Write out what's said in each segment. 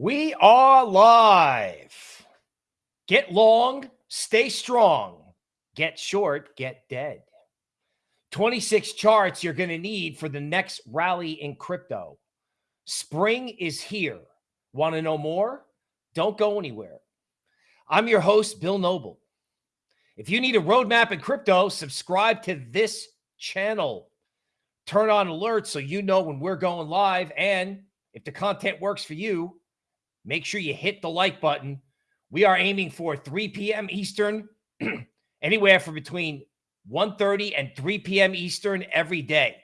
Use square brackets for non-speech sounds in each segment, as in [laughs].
We are live. Get long, stay strong. Get short, get dead. 26 charts you're going to need for the next rally in crypto. Spring is here. Want to know more? Don't go anywhere. I'm your host, Bill Noble. If you need a roadmap in crypto, subscribe to this channel. Turn on alerts so you know when we're going live. And if the content works for you, make sure you hit the like button. We are aiming for 3 p.m. Eastern, [clears throat] anywhere from between 1.30 and 3 p.m. Eastern every day.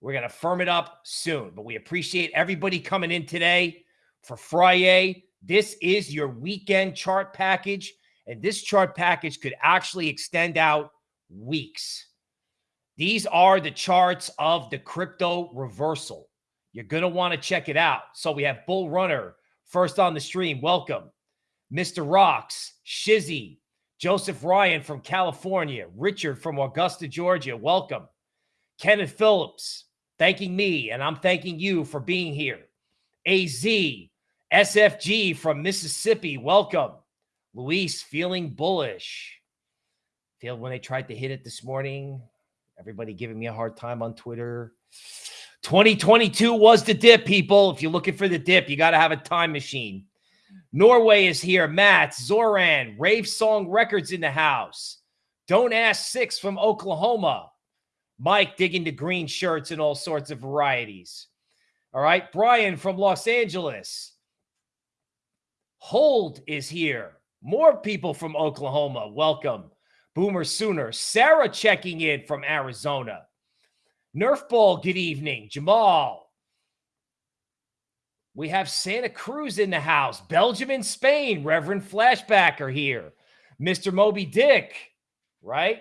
We're going to firm it up soon, but we appreciate everybody coming in today for Friday. This is your weekend chart package, and this chart package could actually extend out weeks. These are the charts of the crypto reversal. You're going to want to check it out. So we have Bull Runner first on the stream. Welcome. Mr. Rocks, Shizzy, Joseph Ryan from California, Richard from Augusta, Georgia. Welcome. Kenneth Phillips, thanking me, and I'm thanking you for being here. AZ, SFG from Mississippi. Welcome. Luis, feeling bullish. Feel when they tried to hit it this morning. Everybody giving me a hard time on Twitter. 2022 was the dip, people. If you're looking for the dip, you got to have a time machine. Norway is here. Matt, Zoran, Rave Song Records in the house. Don't Ask Six from Oklahoma. Mike digging the green shirts and all sorts of varieties. All right. Brian from Los Angeles. Hold is here. More people from Oklahoma. Welcome. Boomer Sooner. Sarah checking in from Arizona. Nerf Ball, good evening. Jamal. We have Santa Cruz in the house. Belgium and Spain. Reverend Flashback are here. Mr. Moby Dick, right?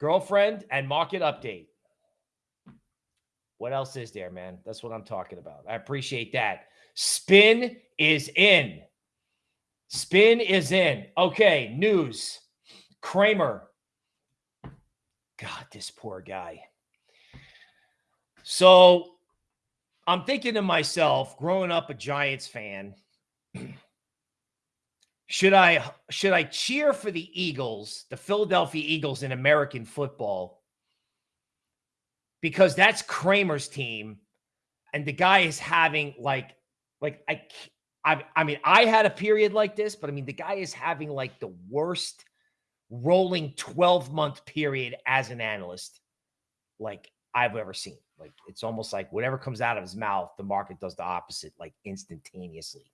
Girlfriend and market update. What else is there, man? That's what I'm talking about. I appreciate that. Spin is in. Spin is in. Okay, news. Cramer God, this poor guy. So I'm thinking to myself, growing up a Giants fan, [clears throat] should I should I cheer for the Eagles, the Philadelphia Eagles in American football? Because that's Cramer's team, and the guy is having like like I I, I mean I had a period like this, but I mean the guy is having like the worst rolling 12 month period as an analyst like I've ever seen. Like it's almost like whatever comes out of his mouth, the market does the opposite, like instantaneously.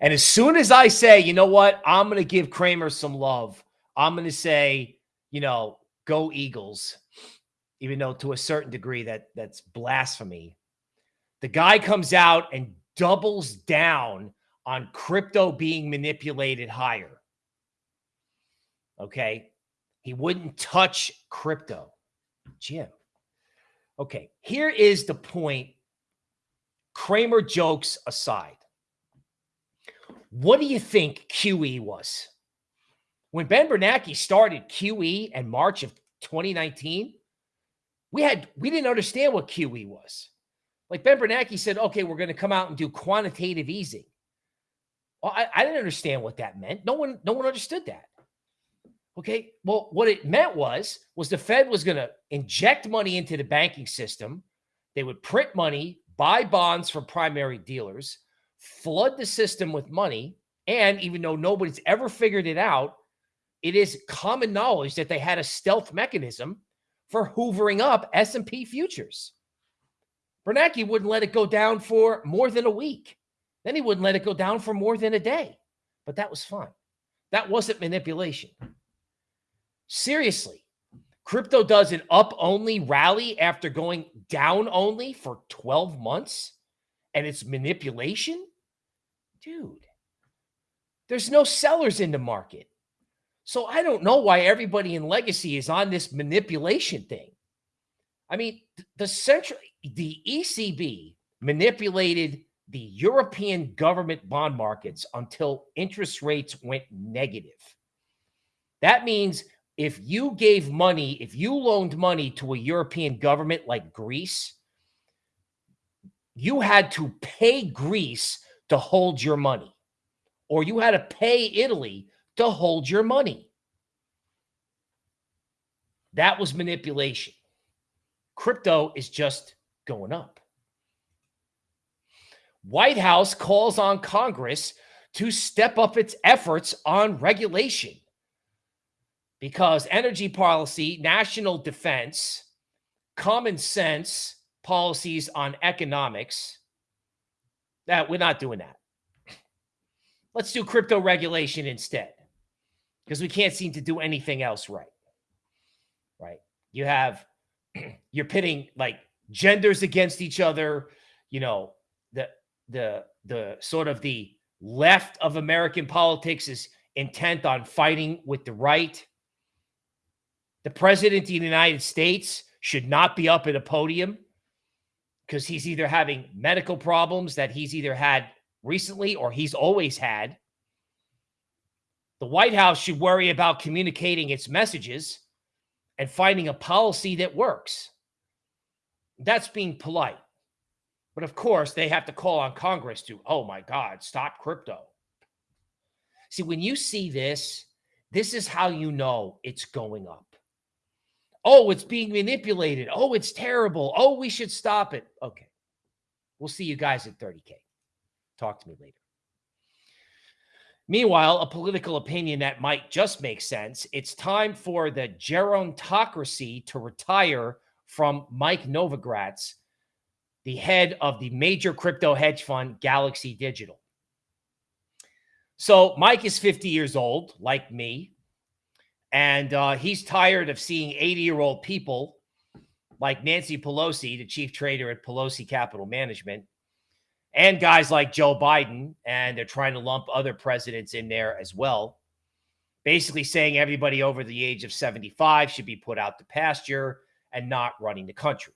and as soon as I say, you know what, I'm going to give Cramer some love, I'm going to say, you know, go Eagles, even though to a certain degree that that's blasphemy. The guy comes out and doubles down on crypto being manipulated higher. Okay. He wouldn't touch crypto. Jim. Okay. Here is the point. Cramer jokes aside. What do you think QE was? When Ben Bernanke started QE in March of 2019, we had we didn't understand what QE was. Like Ben Bernanke said, okay, we're going to come out and do quantitative easing. I, I didn't understand what that meant. No one, no one understood that. Okay. Well, what it meant was, was the Fed was going to inject money into the banking system. They would print money, buy bonds from primary dealers, flood the system with money. And even though nobody's ever figured it out, it is common knowledge that they had a stealth mechanism for hoovering up S&P futures. Bernanke wouldn't let it go down for more than a week. Then he wouldn't let it go down for more than a day. But that was fine. That wasn't manipulation. Seriously, crypto does an up only rally after going down only for 12 months and it's manipulation? Dude, there's no sellers in the market. So I don't know why everybody in legacy is on this manipulation thing. I mean, the central the ECB manipulated the European government bond markets until interest rates went negative. That means if you gave money, if you loaned money to a European government like Greece you had to pay Greece to hold your money, or you had to pay Italy to hold your money. That was manipulation. Crypto is just going up. White House calls on Congress to step up its efforts on regulation because energy policy, national defense, common sense policies on economics, that we're not doing that. [clears throat] Let's do crypto regulation instead because we can't seem to do anything else right. Right? You have [clears throat] you're pitting like genders against each other, you know, the the sort of the left of American politics is intent on fighting with the right. The president of the United States should not be up at a podium because he's either having medical problems that he's either had recently or he's always had. The White House should worry about communicating its messages and finding a policy that works. That's being polite. But of course, they have to call on Congress to, oh my God, stop crypto. See, when you see this, this is how you know it's going up. Oh, it's being manipulated. Oh, it's terrible. Oh, we should stop it. Okay. We'll see you guys at 30K. Talk to me later. Meanwhile, a political opinion that might just make sense. It's time for the gerontocracy to retire from Mike Novogratz the head of the major crypto hedge fund, Galaxy Digital. So Mike is 50 years old, like me, and uh, he's tired of seeing 80 year old people like Nancy Pelosi, the chief trader at Pelosi Capital Management, and guys like Joe Biden, and they're trying to lump other presidents in there as well. Basically, saying everybody over the age of 75 should be put out to pasture and not running the country.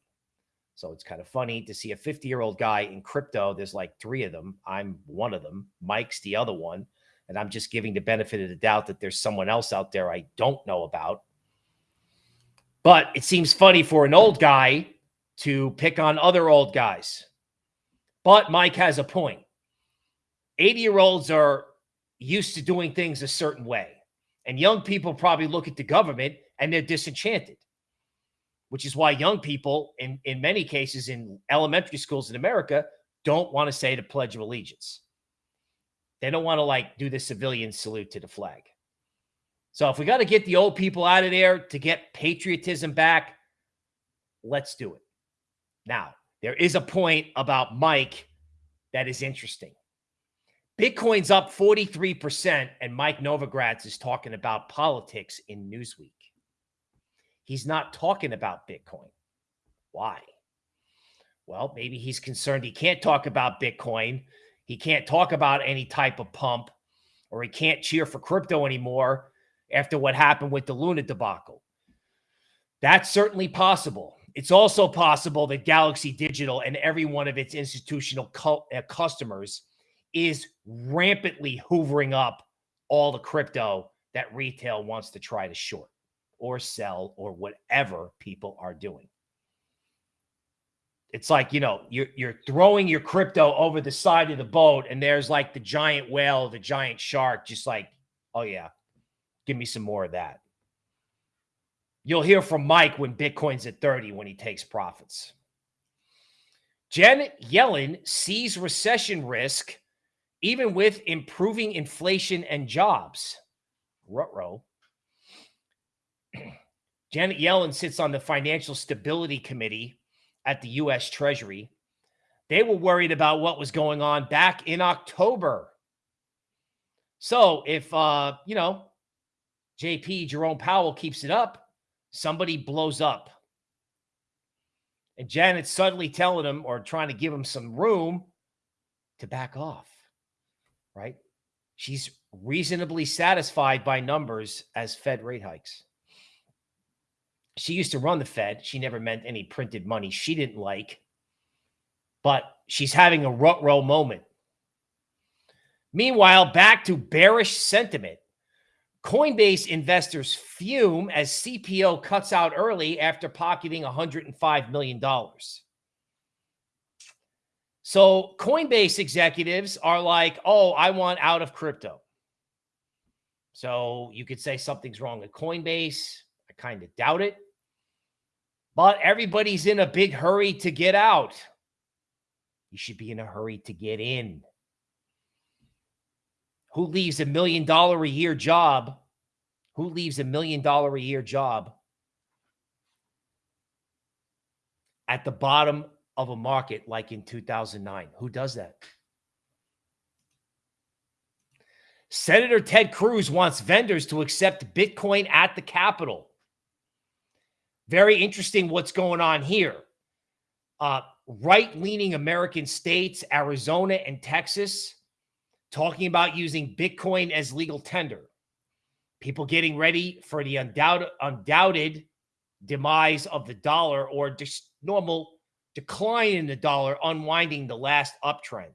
So it's kind of funny to see a 50 year old guy in crypto. There's like three of them. I'm one of them. Mike's the other one. And I'm just giving the benefit of the doubt that there's someone else out there I don't know about. But it seems funny for an old guy to pick on other old guys. But Mike has a point. 80 year olds are used to doing things a certain way. And young people probably look at the government and they're disenchanted which is why young people, in, in many cases in elementary schools in America, don't want to say the Pledge of Allegiance. They don't want to like do the civilian salute to the flag. So if we got to get the old people out of there to get patriotism back, let's do it. Now, there is a point about Mike that is interesting. Bitcoin's up 43%, and Mike Novogratz is talking about politics in Newsweek. He's not talking about Bitcoin. Why? Well, maybe he's concerned he can't talk about Bitcoin. He can't talk about any type of pump, or he can't cheer for crypto anymore after what happened with the Luna debacle. That's certainly possible. It's also possible that Galaxy Digital and every one of its institutional uh, customers is rampantly hoovering up all the crypto that retail wants to try to short or sell or whatever people are doing. It's like, you know, you're you're throwing your crypto over the side of the boat and there's like the giant whale, the giant shark just like, "Oh yeah. Give me some more of that." You'll hear from Mike when Bitcoin's at 30 when he takes profits. Janet Yellen sees recession risk even with improving inflation and jobs. Rutro. Janet Yellen sits on the Financial Stability Committee at the U.S. Treasury. They were worried about what was going on back in October. So if, uh, you know, JP, Jerome Powell keeps it up, somebody blows up. And Janet's suddenly telling him or trying to give him some room to back off, right? She's reasonably satisfied by numbers as Fed rate hikes she used to run the Fed. She never meant any printed money she didn't like, but she's having a rut row moment. Meanwhile, back to bearish sentiment. Coinbase investors fume as CPO cuts out early after pocketing $105 million. So Coinbase executives are like, oh, I want out of crypto. So you could say something's wrong with Coinbase. I kind of doubt it. But everybody's in a big hurry to get out. You should be in a hurry to get in. Who leaves a million dollar a year job? Who leaves a million dollar a year job at the bottom of a market like in 2009. Who does that? Senator Ted Cruz wants vendors to accept Bitcoin at the Capitol. Very interesting what's going on here. Uh, right leaning American states, Arizona and Texas, talking about using Bitcoin as legal tender. People getting ready for the undoubted, undoubted demise of the dollar or just normal decline in the dollar, unwinding the last uptrend.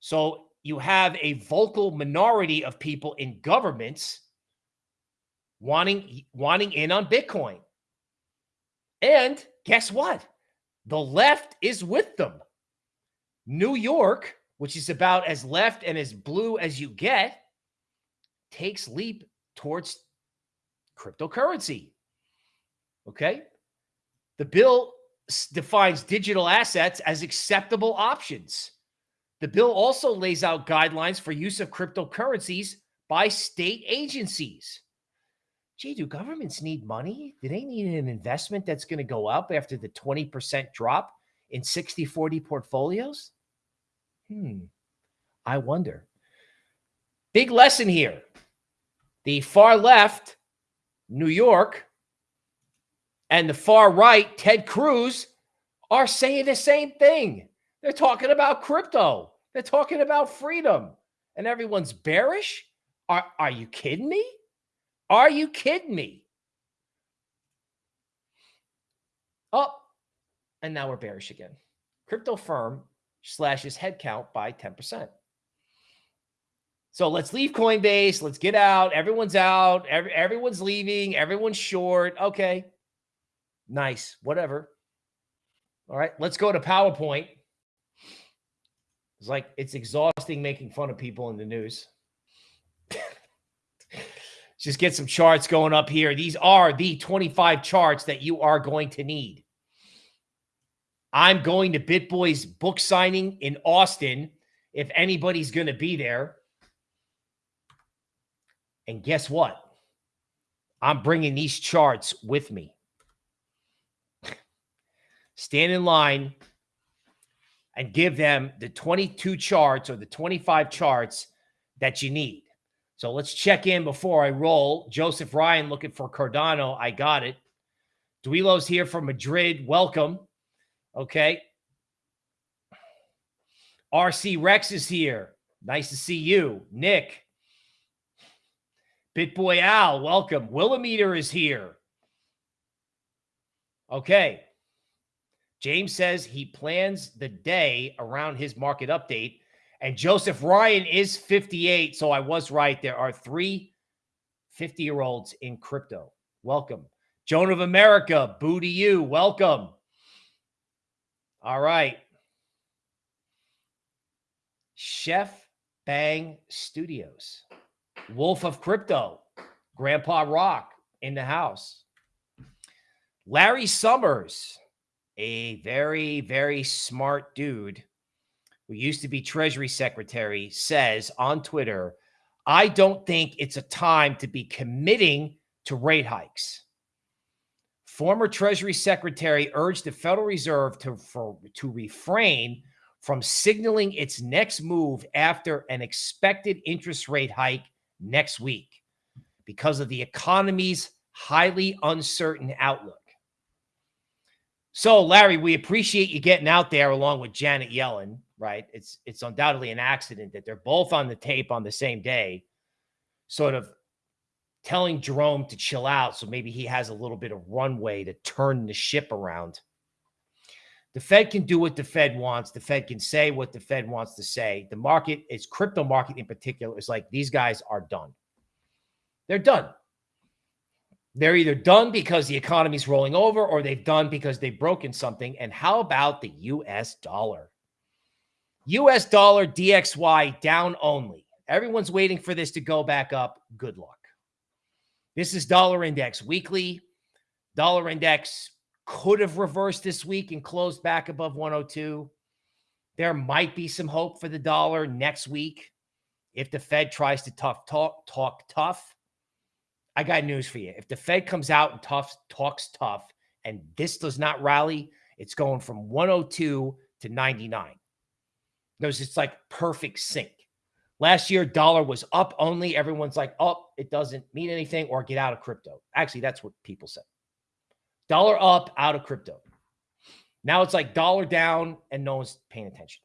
So you have a vocal minority of people in governments wanting wanting in on Bitcoin. And guess what? The left is with them. New York, which is about as left and as blue as you get, takes leap towards cryptocurrency. Okay? The bill defines digital assets as acceptable options. The bill also lays out guidelines for use of cryptocurrencies by state agencies. Gee, do governments need money? Do they need an investment that's going to go up after the 20% drop in 60 40 portfolios? Hmm, I wonder. Big lesson here. The far left, New York, and the far right, Ted Cruz, are saying the same thing. They're talking about crypto. They're talking about freedom. And everyone's bearish? Are, are you kidding me? Are you kidding me? Oh, and now we're bearish again. Crypto firm slashes headcount by 10%. So let's leave Coinbase. Let's get out. Everyone's out. Every, everyone's leaving. Everyone's short. Okay. Nice. Whatever. All right. Let's go to PowerPoint. It's like it's exhausting making fun of people in the news. [laughs] Just get some charts going up here. These are the 25 charts that you are going to need. I'm going to BitBoy's book signing in Austin if anybody's going to be there. And guess what? I'm bringing these charts with me [laughs] stand in line and give them the 22 charts or the 25 charts that you need. So let's check in before I roll. Joseph Ryan looking for Cardano. I got it. Duilo's here from Madrid. Welcome. Okay. RC Rex is here. Nice to see you. Nick. Bitboy Al, welcome. Willimeter is here. Okay. James says he plans the day around his market update. And Joseph Ryan is 58. So I was right. There are three 50 year olds in crypto. Welcome. Joan of America, boo to you. Welcome. All right. Chef Bang Studios, Wolf of Crypto, Grandpa Rock in the house. Larry Summers, a very, very smart dude who used to be Treasury Secretary says on Twitter, I don't think it's a time to be committing to rate hikes. Former Treasury Secretary urged the Federal Reserve to, for, to refrain from signaling its next move after an expected interest rate hike next week because of the economy's highly uncertain outlook. So, Larry, we appreciate you getting out there along with Janet Yellen, right? It's it's undoubtedly an accident that they're both on the tape on the same day, sort of telling Jerome to chill out so maybe he has a little bit of runway to turn the ship around. The Fed can do what the Fed wants. The Fed can say what the Fed wants to say. The market, its crypto market in particular, is like these guys are done. They're done. They're either done because the economy's rolling over or they've done because they've broken something. And how about the US dollar? US dollar DXY down only. Everyone's waiting for this to go back up. Good luck. This is dollar index weekly. Dollar index could have reversed this week and closed back above 102. There might be some hope for the dollar next week if the Fed tries to tough talk talk tough. I got news for you. If the Fed comes out and tough talks tough and this does not rally, it's going from 102 to 99. Because it's like perfect sync. Last year, dollar was up only. Everyone's like, oh, it doesn't mean anything or get out of crypto. Actually, that's what people say. Dollar up, out of crypto. Now it's like dollar down and no one's paying attention.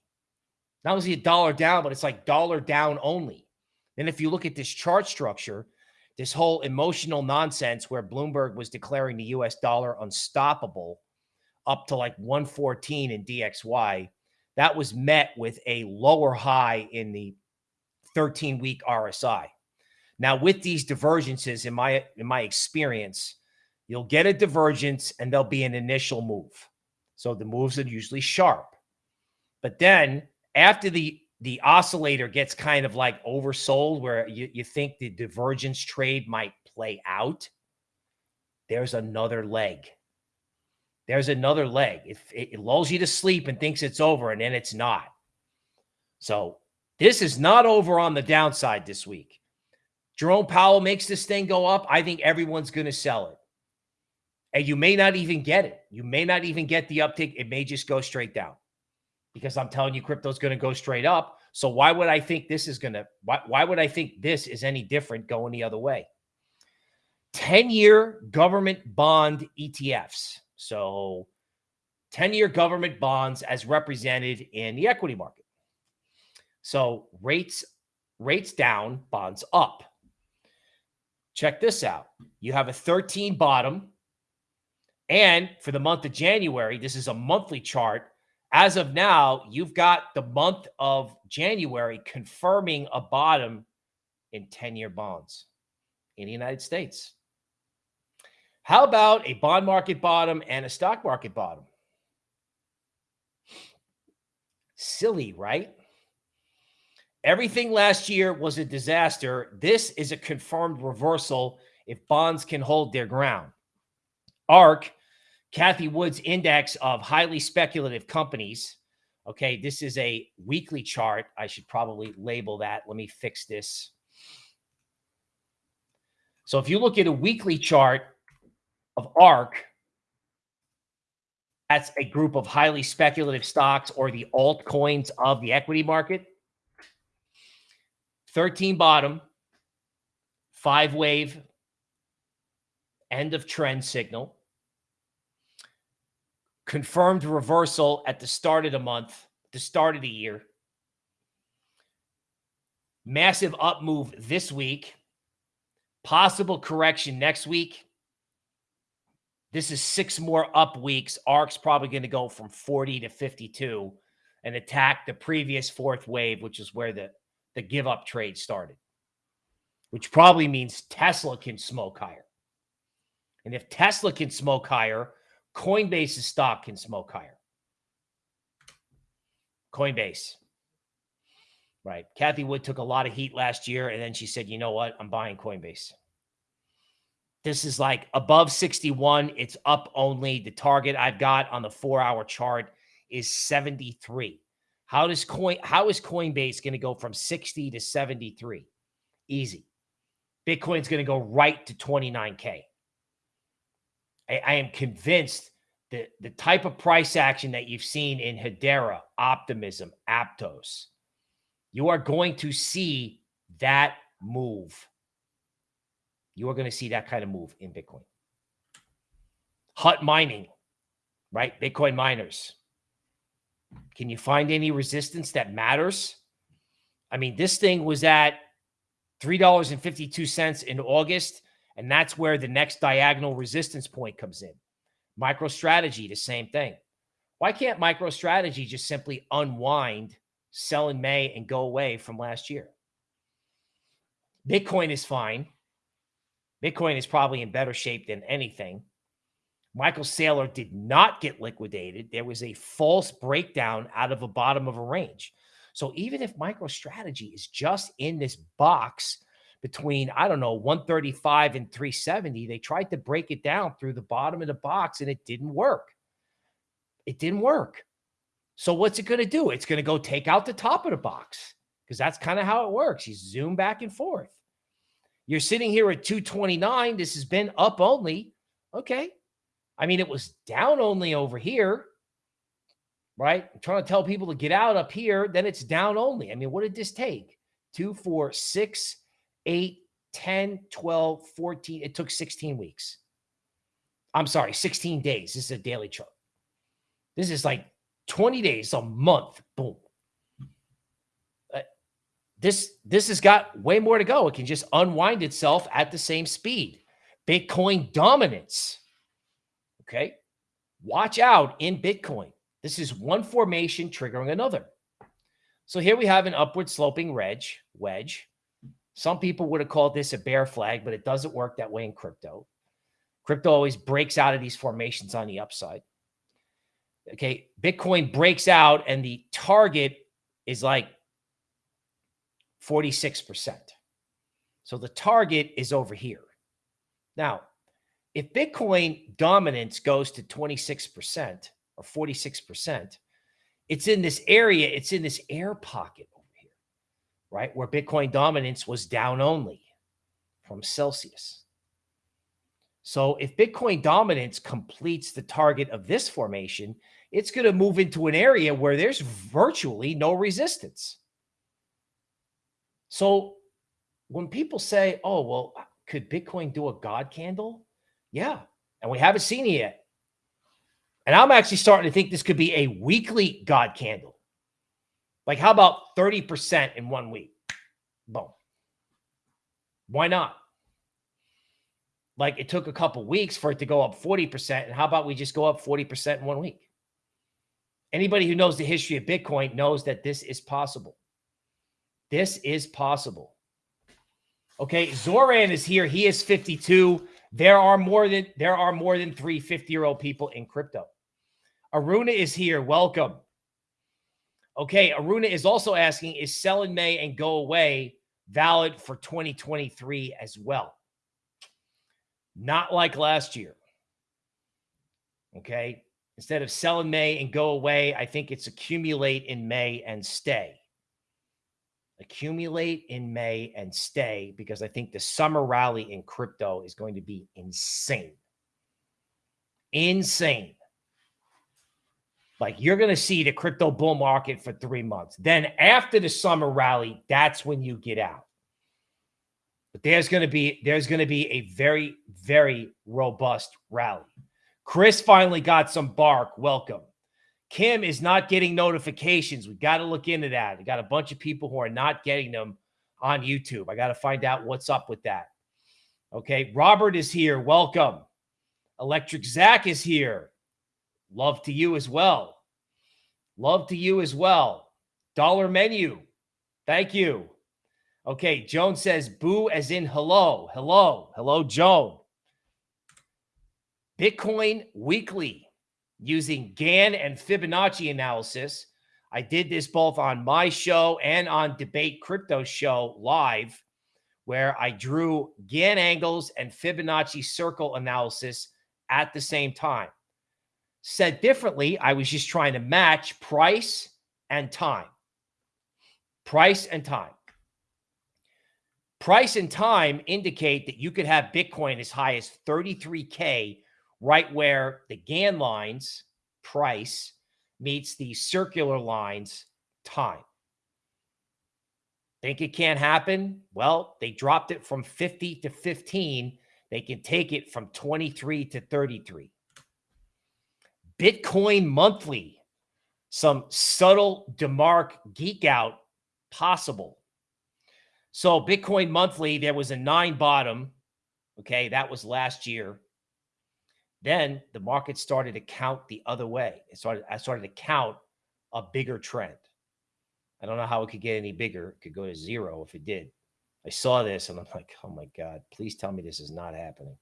Not only a dollar down, but it's like dollar down only. And if you look at this chart structure, this whole emotional nonsense where Bloomberg was declaring the US dollar unstoppable up to like 114 in DXY, that was met with a lower high in the 13 week RSI. Now, with these divergences, in my in my experience, you'll get a divergence and there'll be an initial move. So the moves are usually sharp. But then after the the oscillator gets kind of like oversold where you, you think the divergence trade might play out, there's another leg. There's another leg. If it, it lulls you to sleep and thinks it's over, and then it's not. So this is not over on the downside this week. Jerome Powell makes this thing go up. I think everyone's going to sell it. And you may not even get it. You may not even get the uptick. It may just go straight down because I'm telling you, crypto's going to go straight up. So why would I think this is going to, why, why would I think this is any different going the other way? 10 year government bond ETFs. So 10 year government bonds as represented in the equity market. So rates, rates down, bonds up. Check this out. You have a 13 bottom. And for the month of January, this is a monthly chart as of now, you've got the month of January confirming a bottom in 10 year bonds in the United States. How about a bond market bottom and a stock market bottom? Silly, right? Everything last year was a disaster. This is a confirmed reversal if bonds can hold their ground. ARK Cathie Wood's index of highly speculative companies. Okay, this is a weekly chart. I should probably label that. Let me fix this. So if you look at a weekly chart of ARK, that's a group of highly speculative stocks or the altcoins of the equity market. 13 bottom, five wave, end of trend signal confirmed reversal at the start of the month, the start of the year. Massive up move this week. Possible correction next week. This is six more up weeks. ARK's probably going to go from 40 to 52 and attack the previous fourth wave, which is where the, the give up trade started, which probably means Tesla can smoke higher. And if Tesla can smoke higher, Coinbase's stock can smoke higher. Coinbase. Right. Cathie Wood took a lot of heat last year, and then she said, you know what? I'm buying Coinbase. This is like above 61. It's up only. The target I've got on the four hour chart is 73. How does coin how is Coinbase going to go from 60 to 73? Easy. Bitcoin's going to go right to 29K. I, I am convinced that the type of price action that you've seen in Hedera, Optimism, Aptos, you are going to see that move. You are going to see that kind of move in Bitcoin. Hut mining, right? Bitcoin miners. Can you find any resistance that matters? I mean, this thing was at $3.52 in August. And that's where the next diagonal resistance point comes in. MicroStrategy, the same thing. Why can't MicroStrategy just simply unwind, sell in May, and go away from last year? Bitcoin is fine. Bitcoin is probably in better shape than anything. Michael Saylor did not get liquidated. There was a false breakdown out of the bottom of a range. So even if MicroStrategy is just in this box between, I don't know, 135 and 370, they tried to break it down through the bottom of the box and it didn't work. It didn't work. So what's it going to do? It's going to go take out the top of the box because that's kind of how it works. You zoom back and forth. You're sitting here at 229. This has been up only. Okay. I mean, it was down only over here, right? I'm trying to tell people to get out up here. Then it's down only. I mean, what did this take? Two, four, six, eight, 10, 12, 14. It took 16 weeks. I'm sorry, 16 days. This is a daily chart. This is like 20 days, a month. Boom. Uh, this this has got way more to go. It can just unwind itself at the same speed. Bitcoin dominance. Okay. Watch out in Bitcoin. This is one formation triggering another. So here we have an upward sloping wedge, wedge. Some people would have called this a bear flag, but it doesn't work that way in crypto. Crypto always breaks out of these formations on the upside. Okay, Bitcoin breaks out and the target is like 46%. So the target is over here. Now, if Bitcoin dominance goes to 26% or 46%, it's in this area, it's in this air pocket right? Where Bitcoin dominance was down only from Celsius. So if Bitcoin dominance completes the target of this formation, it's going to move into an area where there's virtually no resistance. So when people say, oh, well, could Bitcoin do a God candle? Yeah. And we haven't seen it yet. And I'm actually starting to think this could be a weekly God candle. Like, how about 30% in one week? Boom. Why not? Like, it took a couple weeks for it to go up 40%. And how about we just go up 40% in one week? Anybody who knows the history of Bitcoin knows that this is possible. This is possible. Okay, Zoran is here. He is 52. There are more than there are more than three 50-year-old people in crypto. Aruna is here. Welcome. Okay, Aruna is also asking, is sell in May and go away valid for 2023 as well? Not like last year. Okay. Instead of sell in May and go away, I think it's accumulate in May and stay. Accumulate in May and stay because I think the summer rally in crypto is going to be insane. Insane. Like you're going to see the crypto bull market for three months. Then after the summer rally, that's when you get out. But there's going to be there's going to be a very very robust rally. Chris finally got some bark. Welcome. Kim is not getting notifications. We got to look into that. We got a bunch of people who are not getting them on YouTube. I got to find out what's up with that. Okay. Robert is here. Welcome. Electric Zach is here. Love to you as well. Love to you as well. Dollar menu. Thank you. Okay. Joan says boo as in hello. Hello. Hello, Joan. Bitcoin Weekly using Gann and Fibonacci analysis. I did this both on my show and on Debate Crypto Show live, where I drew Gann angles and Fibonacci circle analysis at the same time. Said differently, I was just trying to match price and time. Price and time. Price and time indicate that you could have Bitcoin as high as 33K right where the Gann lines price meets the circular lines time. Think it can't happen? Well, they dropped it from 50 to 15. They can take it from 23 to 33. Bitcoin monthly, some subtle DeMark geek out possible. So, Bitcoin monthly, there was a nine bottom. Okay, that was last year. Then the market started to count the other way. It started, I started to count a bigger trend. I don't know how it could get any bigger. It could go to zero if it did. I saw this and I'm like, oh my God, please tell me this is not happening.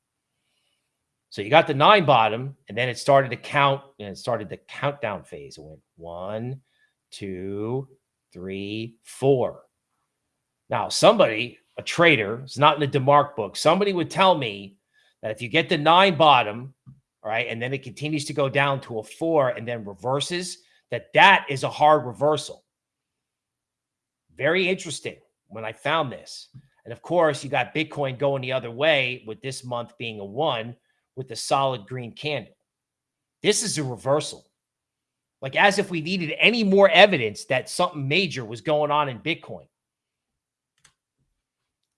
So you got the nine bottom, and then it started to count, and it started the countdown phase. It went one, two, three, four. Now, somebody, a trader, is not in the DeMark book. Somebody would tell me that if you get the nine bottom, all right, and then it continues to go down to a four and then reverses, that that is a hard reversal. Very interesting when I found this. And of course, you got Bitcoin going the other way with this month being a one with a solid green candle. This is a reversal. Like as if we needed any more evidence that something major was going on in Bitcoin.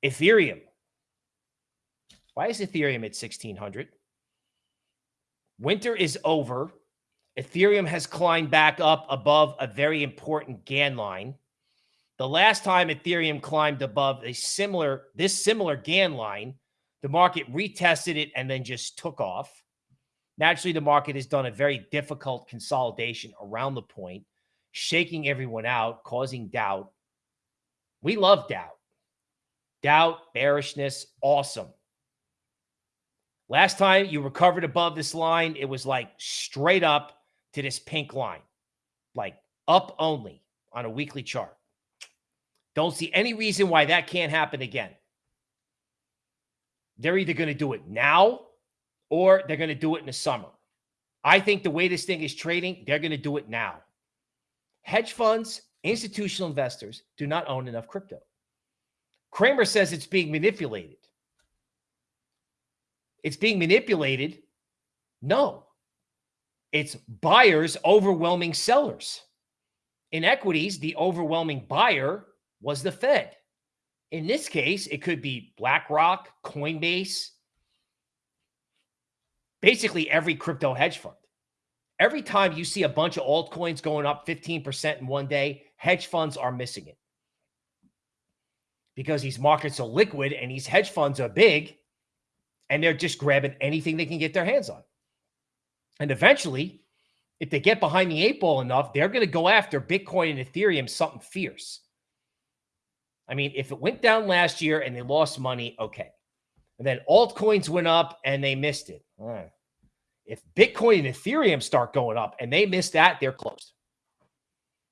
Ethereum. Why is Ethereum at 1600? Winter is over. Ethereum has climbed back up above a very important Gann line. The last time Ethereum climbed above a similar this similar Gann line, the market retested it and then just took off. Naturally, the market has done a very difficult consolidation around the point, shaking everyone out, causing doubt. We love doubt. Doubt, bearishness, awesome. Last time you recovered above this line, it was like straight up to this pink line, like up only on a weekly chart. Don't see any reason why that can't happen again. They're either going to do it now or they're going to do it in the summer. I think the way this thing is trading, they're going to do it now. Hedge funds, institutional investors do not own enough crypto. Cramer says it's being manipulated. It's being manipulated. No, it's buyers overwhelming sellers. In equities, the overwhelming buyer was the Fed. In this case, it could be BlackRock, Coinbase, basically every crypto hedge fund. Every time you see a bunch of altcoins going up 15% in one day, hedge funds are missing it. Because these markets are liquid and these hedge funds are big and they're just grabbing anything they can get their hands on. And eventually, if they get behind the eight ball enough, they're going to go after Bitcoin and Ethereum something fierce. I mean, if it went down last year and they lost money, okay. And then altcoins went up and they missed it. If Bitcoin and Ethereum start going up and they miss that, they're closed.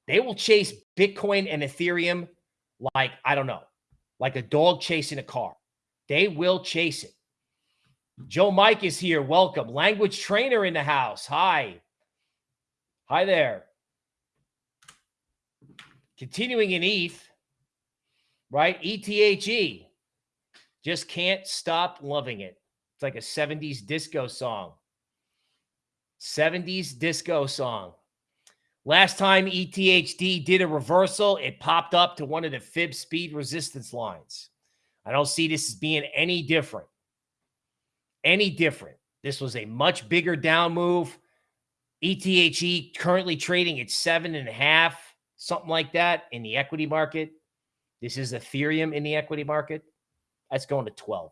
They will chase Bitcoin and Ethereum like, I don't know, like a dog chasing a car. They will chase it. Joe Mike is here. Welcome. Language trainer in the house. Hi. Hi there. Continuing in ETH, right? ETHE. Just can't stop loving it. It's like a 70s disco song. 70s disco song. Last time ETHE did a reversal, it popped up to one of the fib speed resistance lines. I don't see this as being any different. Any different. This was a much bigger down move. ETHE currently trading at seven and a half, something like that in the equity market. This is Ethereum in the equity market. That's going to 12.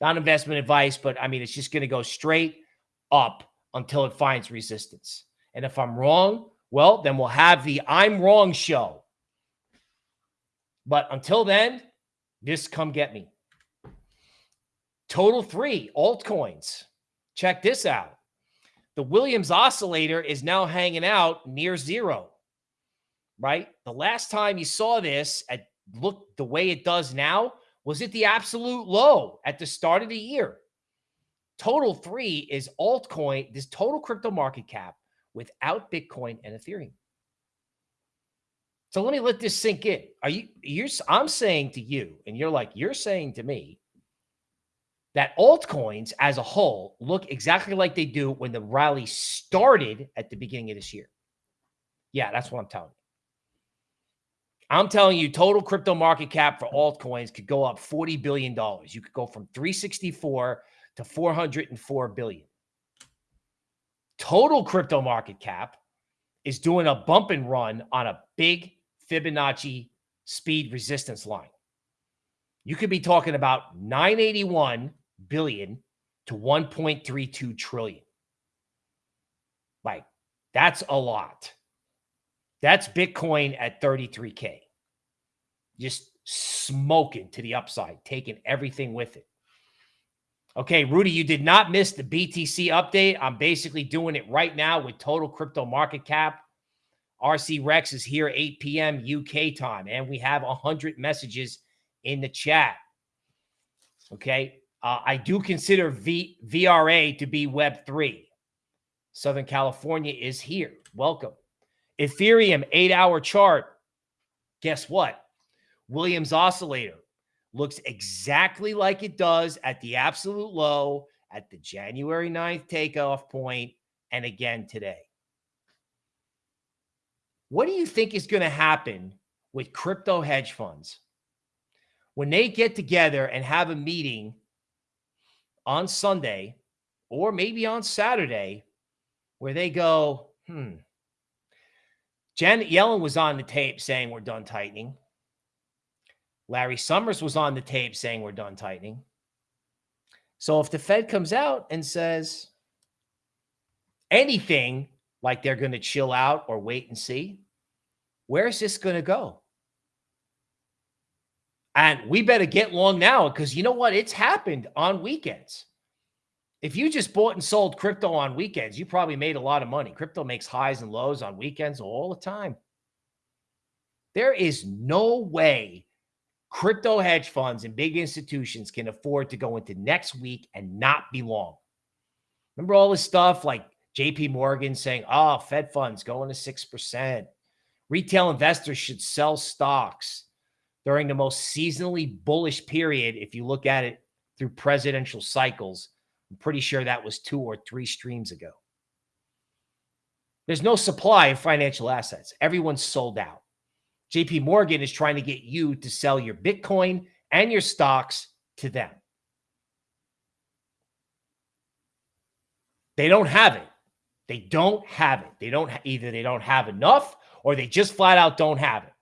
Not investment advice, but I mean, it's just going to go straight up until it finds resistance. And if I'm wrong, well, then we'll have the I'm wrong show. But until then, this come get me. Total three altcoins. Check this out. The Williams oscillator is now hanging out near zero right? The last time you saw this at look the way it does now was at the absolute low at the start of the year. Total three is altcoin, this total crypto market cap without Bitcoin and Ethereum. So let me let this sink in. Are you you're I'm saying to you, and you're like, you're saying to me that altcoins as a whole look exactly like they do when the rally started at the beginning of this year. Yeah, that's what I'm telling you. I'm telling you, total crypto market cap for altcoins could go up $40 billion. You could go from 364 to 404 billion. Total crypto market cap is doing a bump and run on a big Fibonacci speed resistance line. You could be talking about 981 billion to 1.32 trillion. Like, that's a lot. That's Bitcoin at 33K. just smoking to the upside, taking everything with it. Okay, Rudy, you did not miss the BTC update. I'm basically doing it right now with total crypto market cap. RC Rex is here 8 p.m. UK time, and we have 100 messages in the chat. Okay, uh, I do consider v, VRA to be Web3. Southern California is here. Welcome. Ethereum eight hour chart. Guess what? Williams oscillator looks exactly like it does at the absolute low at the January 9th takeoff point and again today. What do you think is going to happen with crypto hedge funds when they get together and have a meeting on Sunday or maybe on Saturday where they go, hmm, Janet Yellen was on the tape saying we're done tightening. Larry Summers was on the tape saying we're done tightening. So if the Fed comes out and says anything like they're going to chill out or wait and see, where's this going to go? And we better get long now because you know what? It's happened on weekends. If you just bought and sold crypto on weekends, you probably made a lot of money. Crypto makes highs and lows on weekends all the time. There is no way crypto hedge funds and big institutions can afford to go into next week and not be long. Remember all this stuff like JP Morgan saying, oh, Fed funds going to 6%. Retail investors should sell stocks during the most seasonally bullish period. If you look at it through presidential cycles, I'm pretty sure that was two or three streams ago. There's no supply of financial assets. Everyone's sold out. JP Morgan is trying to get you to sell your Bitcoin and your stocks to them. They don't have it. They don't have it. They don't either they don't have enough or they just flat out don't have it.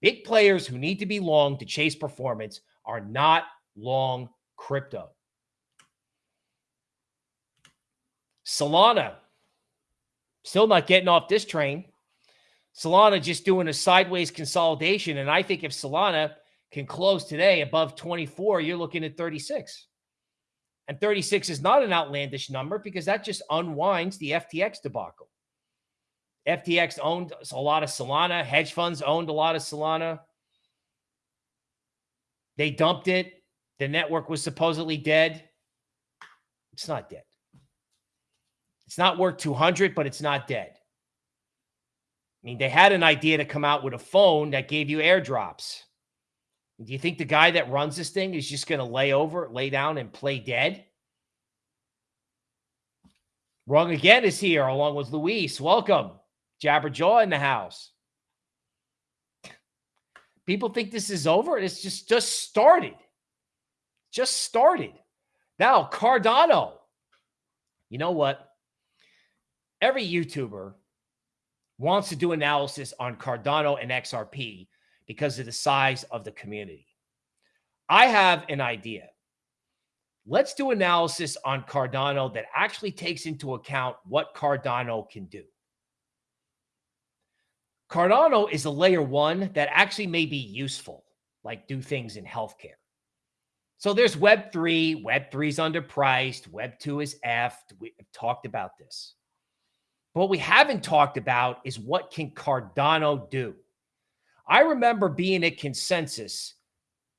Big players who need to be long to chase performance are not long crypto. Solana still not getting off this train. Solana just doing a sideways consolidation. And I think if Solana can close today above 24, you're looking at 36. And 36 is not an outlandish number because that just unwinds the FTX debacle. FTX owned a lot of Solana. Hedge funds owned a lot of Solana. They dumped it. The network was supposedly dead. It's not dead. It's not worth 200, but it's not dead. I mean, they had an idea to come out with a phone that gave you airdrops. Do you think the guy that runs this thing is just going to lay over, lay down, and play dead? Wrong again is here, along with Luis. Welcome. Jabberjaw in the house. People think this is over. It's just just started. Just started. Now, Cardano. You know what? Every YouTuber wants to do analysis on Cardano and XRP because of the size of the community. I have an idea. Let's do analysis on Cardano that actually takes into account what Cardano can do. Cardano is a layer one that actually may be useful, like do things in healthcare. So there's Web3. Web3 is underpriced. Web2 is F. We've talked about this. What we haven't talked about is what can Cardano do? I remember being at Consensus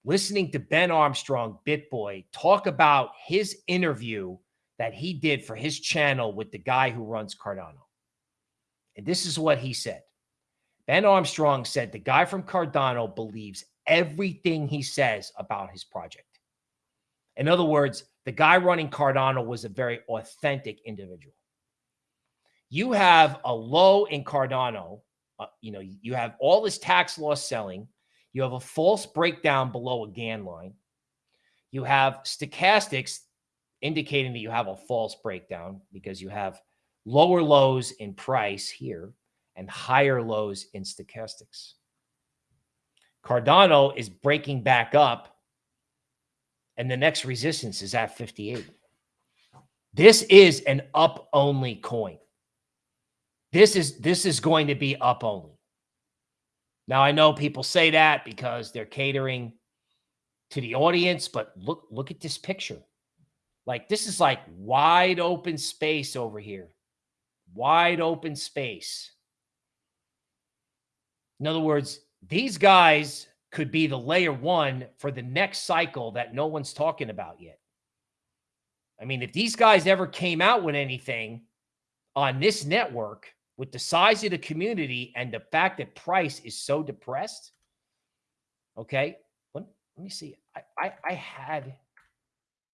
listening to Ben Armstrong, BitBoy, talk about his interview that he did for his channel with the guy who runs Cardano. And this is what he said. Ben Armstrong said the guy from Cardano believes everything he says about his project. In other words, the guy running Cardano was a very authentic individual you have a low in Cardano. Uh, you know, you have all this tax loss selling. You have a false breakdown below a Gann line. You have stochastics indicating that you have a false breakdown because you have lower lows in price here and higher lows in stochastics. Cardano is breaking back up and the next resistance is at 58. This is an up only coin. This is this is going to be up only. Now I know people say that because they're catering to the audience, but look look at this picture. Like this is like wide open space over here. Wide open space. In other words, these guys could be the layer 1 for the next cycle that no one's talking about yet. I mean, if these guys ever came out with anything on this network with the size of the community and the fact that price is so depressed, okay, let, let me see. I, I, I had,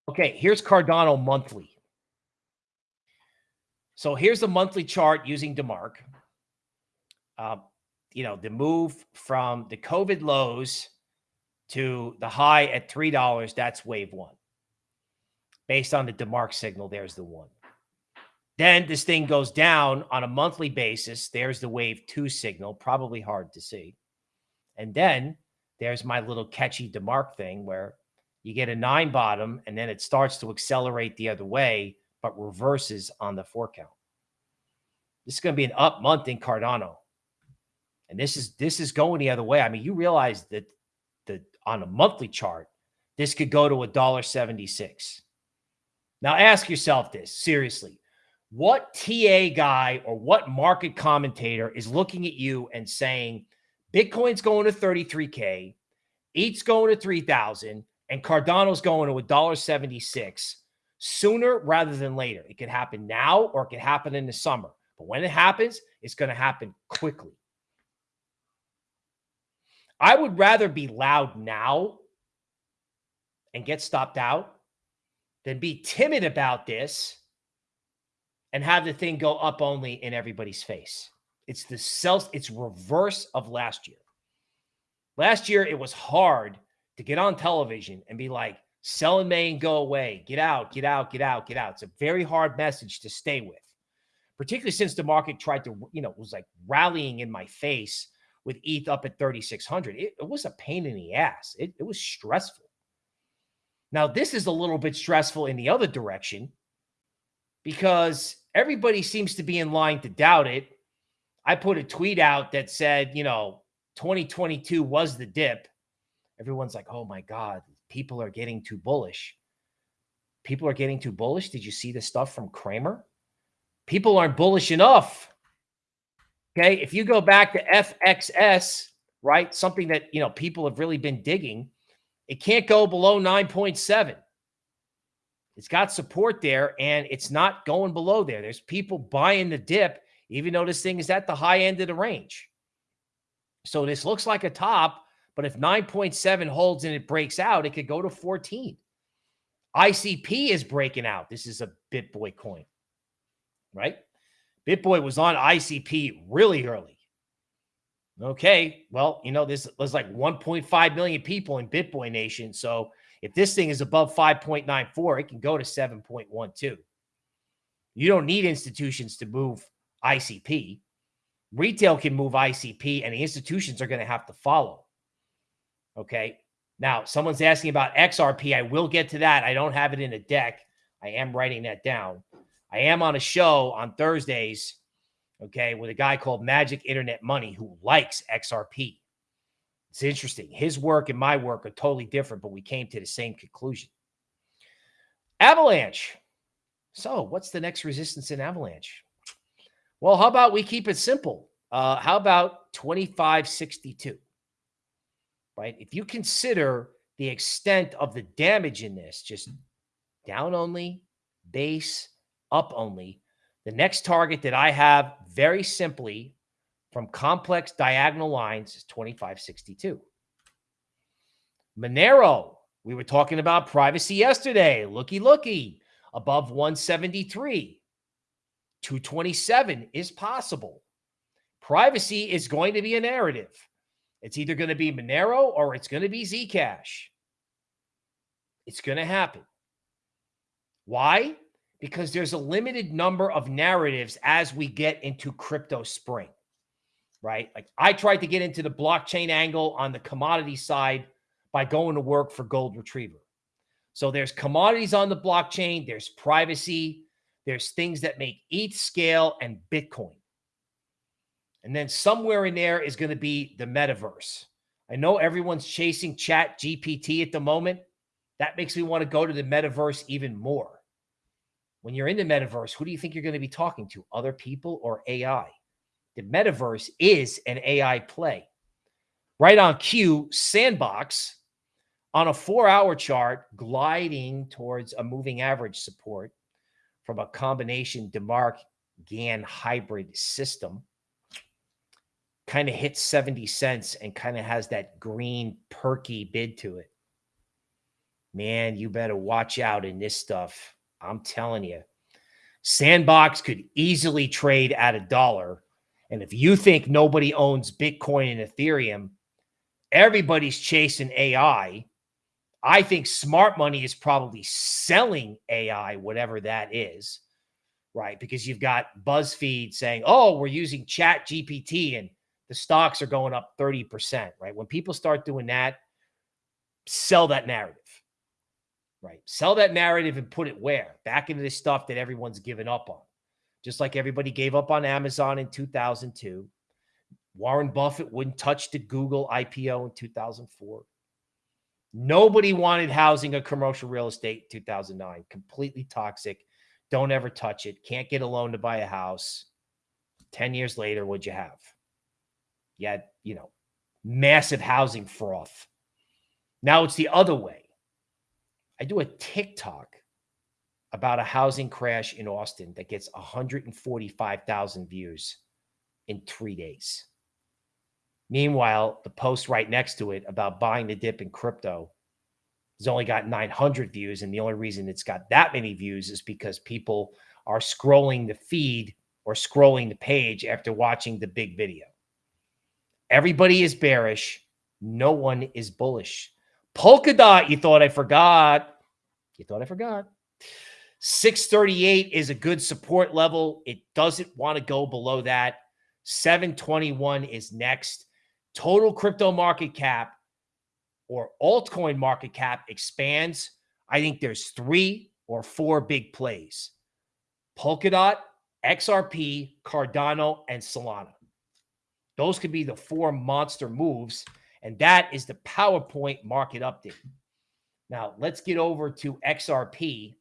okay, here's Cardano monthly. So here's the monthly chart using DeMark. Uh, you know, the move from the COVID lows to the high at $3, that's wave one based on the DeMark signal, there's the one. Then this thing goes down on a monthly basis. There's the wave two signal, probably hard to see. And then there's my little catchy DeMark thing where you get a nine bottom and then it starts to accelerate the other way, but reverses on the four count. This is going to be an up month in Cardano. And this is this is going the other way. I mean, you realize that the on a monthly chart, this could go to a dollar 76. Now ask yourself this seriously. What TA guy or what market commentator is looking at you and saying Bitcoin's going to 33K, ETH's going to 3,000, and Cardano's going to $1.76 sooner rather than later? It could happen now or it could happen in the summer. But when it happens, it's going to happen quickly. I would rather be loud now and get stopped out than be timid about this and have the thing go up only in everybody's face. It's the self, it's reverse of last year. Last year, it was hard to get on television and be like, sell in May and go away. Get out, get out, get out, get out. It's a very hard message to stay with, particularly since the market tried to, you know, was like rallying in my face with ETH up at 3,600. It, it was a pain in the ass. It, it was stressful. Now, this is a little bit stressful in the other direction because everybody seems to be in line to doubt it. I put a tweet out that said, you know, 2022 was the dip. Everyone's like, oh my God, people are getting too bullish. People are getting too bullish. Did you see the stuff from Cramer? People aren't bullish enough. Okay. If you go back to FXS, right, something that, you know, people have really been digging, it can't go below 9.7. It's got support there and it's not going below there. There's people buying the dip, even though this thing is at the high end of the range. So this looks like a top, but if 9.7 holds and it breaks out, it could go to 14. ICP is breaking out. This is a BitBoy coin, right? BitBoy was on ICP really early. Okay, well, you know, this there's like 1.5 million people in BitBoy Nation. So if this thing is above 5.94, it can go to 7.12. You don't need institutions to move ICP. Retail can move ICP, and the institutions are going to have to follow. Okay. Now, someone's asking about XRP. I will get to that. I don't have it in a deck. I am writing that down. I am on a show on Thursdays okay, with a guy called Magic Internet Money who likes XRP. It's interesting. His work and my work are totally different, but we came to the same conclusion. Avalanche. So, what's the next resistance in Avalanche? Well, how about we keep it simple? Uh, how about 2562? Right? If you consider the extent of the damage in this, just down only, base, up only, the next target that I have very simply from complex diagonal lines is 2562. Monero, we were talking about privacy yesterday. Looky, looky, above 173. 227 is possible. Privacy is going to be a narrative. It's either going to be Monero or it's going to be Zcash. It's going to happen. Why? because there's a limited number of narratives as we get into crypto spring, right? Like I tried to get into the blockchain angle on the commodity side by going to work for Gold Retriever. So there's commodities on the blockchain, there's privacy, there's things that make ETH scale and Bitcoin. And then somewhere in there is going to be the metaverse. I know everyone's chasing chat GPT at the moment. That makes me want to go to the metaverse even more. When you're in the metaverse, who do you think you're going to be talking to? Other people or AI? The metaverse is an AI play. Right on cue, Sandbox on a four hour chart gliding towards a moving average support from a combination DeMark Gann hybrid system kind of hits 70 cents and kind of has that green perky bid to it. Man, you better watch out in this stuff. I'm telling you. Sandbox could easily trade at a dollar. And if you think nobody owns Bitcoin and Ethereum, everybody's chasing AI. I think smart money is probably selling AI, whatever that is, right? Because you've got BuzzFeed saying, oh, we're using Chat GPT and the stocks are going up 30%, right? When people start doing that, sell that narrative, right? Sell that narrative and put it where? Back into this stuff that everyone's given up on. Just like everybody gave up on Amazon in 2002. Warren Buffett wouldn't touch the Google IPO in 2004. Nobody wanted housing or commercial real estate in 2009. Completely toxic. Don't ever touch it. Can't get a loan to buy a house. 10 years later, what'd you have? You had, you know, massive housing froth. Now it's the other way. I do a TikTok about a housing crash in Austin that gets 145,000 views in three days. Meanwhile, the post right next to it about buying the dip in crypto has only got 900 views. And the only reason it's got that many views is because people are scrolling the feed or scrolling the page after watching the big video. Everybody is bearish. No one is bullish. Polkadot, you thought I forgot. You thought I forgot. 638 is a good support level. It doesn't want to go below that. 721 is next. Total crypto market cap or altcoin market cap expands. I think there's three or four big plays Polkadot, XRP, Cardano, and Solana. Those could be the four monster moves. And that is the PowerPoint market update. Now, let's get over to XRP.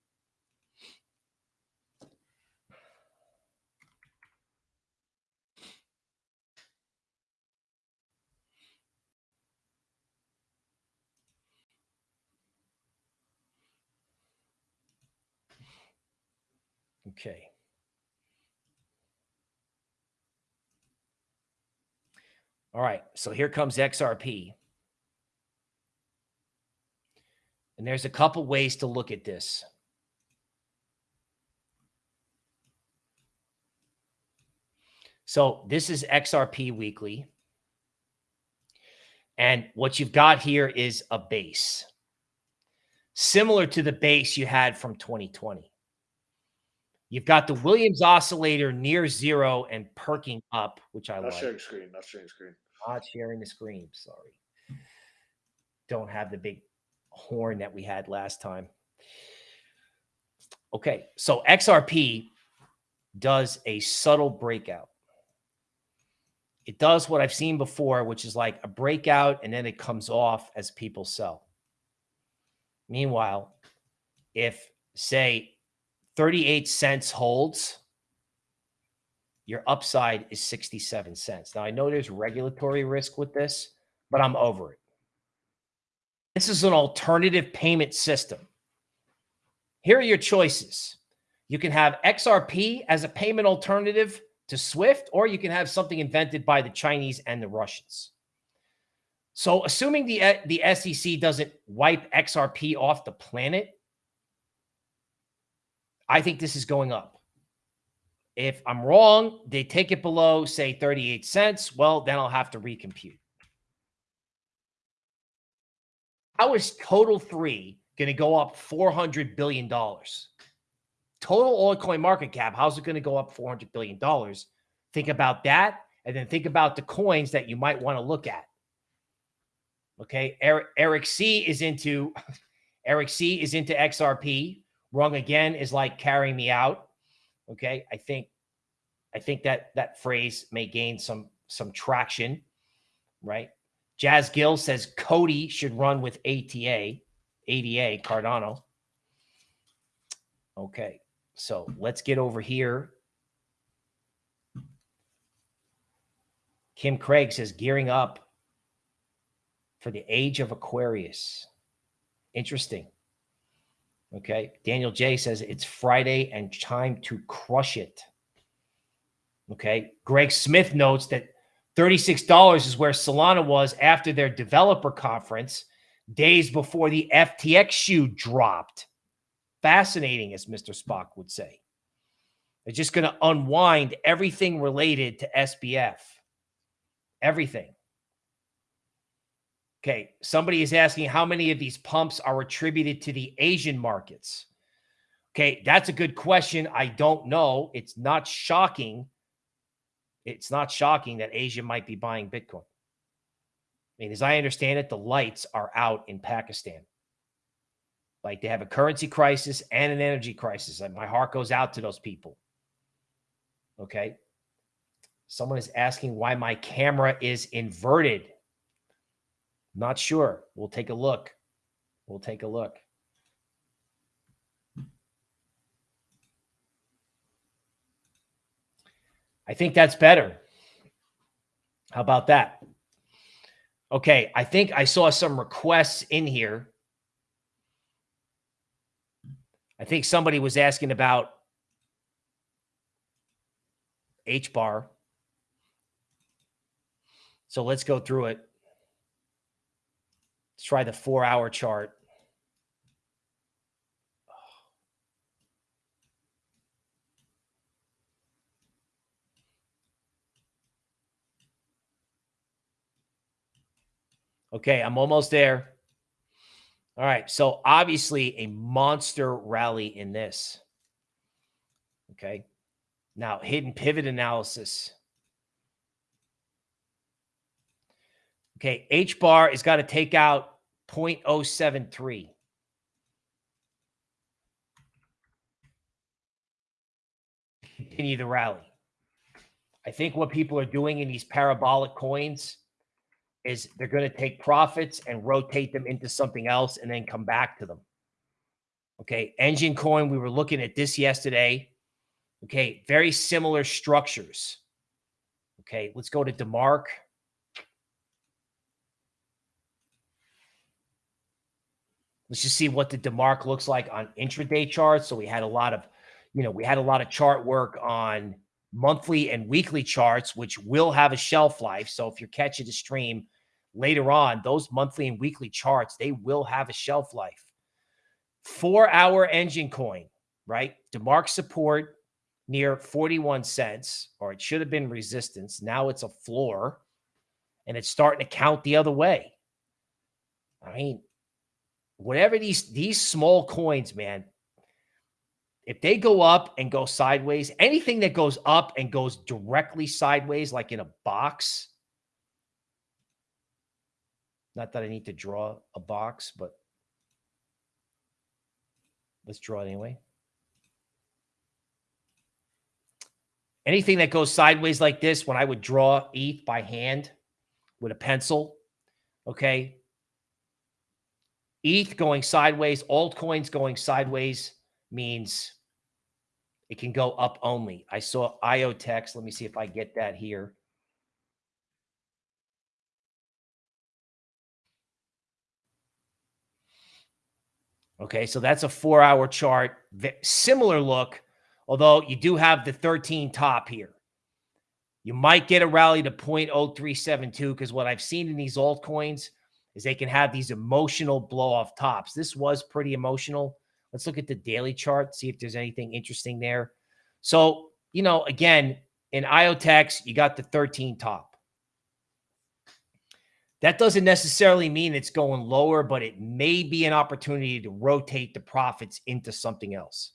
Okay. All right. So here comes XRP. And there's a couple ways to look at this. So this is XRP weekly. And what you've got here is a base similar to the base you had from 2020. You've got the Williams oscillator near zero and perking up, which I not like. sharing screen. Not sharing screen. Not sharing the screen. Sorry. Don't have the big horn that we had last time. Okay, so XRP does a subtle breakout. It does what I've seen before, which is like a breakout and then it comes off as people sell. Meanwhile, if say 38 cents holds, your upside is 67 cents. Now, I know there's regulatory risk with this, but I'm over it. This is an alternative payment system. Here are your choices. You can have XRP as a payment alternative to SWIFT, or you can have something invented by the Chinese and the Russians. So assuming the, the SEC doesn't wipe XRP off the planet, I think this is going up. If I'm wrong, they take it below, say 38 cents. Well, then I'll have to recompute. How is total three going to go up $400 billion? Total altcoin market cap, how's it going to go up $400 billion? Think about that. And then think about the coins that you might want to look at. Okay. Eric, Eric C is into [laughs] Eric C is into XRP. Wrong again is like carrying me out. Okay. I think I think that that phrase may gain some some traction, right? Jazz Gill says Cody should run with ATA, ADA, Cardano. Okay, so let's get over here. Kim Craig says gearing up for the age of Aquarius. Interesting. Okay. Daniel J says it's Friday and time to crush it. Okay. Greg Smith notes that $36 is where Solana was after their developer conference days before the FTX shoe dropped. Fascinating, as Mr. Spock would say. They're just going to unwind everything related to SBF. Everything. Okay. Somebody is asking how many of these pumps are attributed to the Asian markets. Okay. That's a good question. I don't know. It's not shocking. It's not shocking that Asia might be buying Bitcoin. I mean, as I understand it, the lights are out in Pakistan. Like they have a currency crisis and an energy crisis. And my heart goes out to those people. Okay. Someone is asking why my camera is inverted. Not sure. We'll take a look. We'll take a look. I think that's better. How about that? Okay, I think I saw some requests in here. I think somebody was asking about H bar. So let's go through it. Let's try the four hour chart. Okay, I'm almost there. All right. So obviously a monster rally in this. Okay. Now hidden pivot analysis. Okay. H bar has got to take out 0.073. Continue the rally. I think what people are doing in these parabolic coins is they're going to take profits and rotate them into something else and then come back to them. Okay. Enjin Coin, we were looking at this yesterday. Okay. Very similar structures. Okay. Let's go to DeMark. Let's just see what the DeMark looks like on intraday charts. So we had a lot of, you know, we had a lot of chart work on monthly and weekly charts, which will have a shelf life. So if you're catching the stream, later on, those monthly and weekly charts, they will have a shelf life. Four hour Enjin Coin, right? DeMark support near 41 cents, or it should have been resistance. Now it's a floor and it's starting to count the other way. I mean, whatever these these small coins, man, if they go up and go sideways, anything that goes up and goes directly sideways, like in a box, not that I need to draw a box, but let's draw it anyway. Anything that goes sideways like this, when I would draw ETH by hand with a pencil, okay? ETH going sideways, altcoins going sideways means it can go up only. I saw IOTEX. Let me see if I get that here. Okay, so that's a four hour chart. Similar look, although you do have the 13 top here. You might get a rally to 0.0372 because what I've seen in these altcoins is they can have these emotional blow off tops. This was pretty emotional. Let's look at the daily chart, see if there's anything interesting there. So, you know, again, in IOTEX, you got the 13 top. That doesn't necessarily mean it's going lower, but it may be an opportunity to rotate the profits into something else.